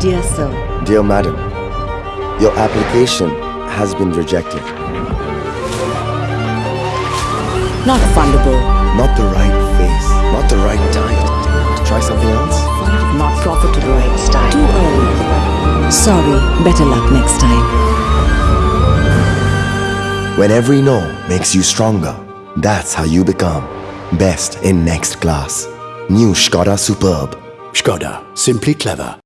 Dear Sir, Dear Madam, your application has been rejected. not fundable, Not the right face, not the right time. Try something else? not profitable, too early. Sorry, better luck next time. When every no makes you stronger, that's how you become best in next class. New Skoda Superb. Skoda. Simply clever.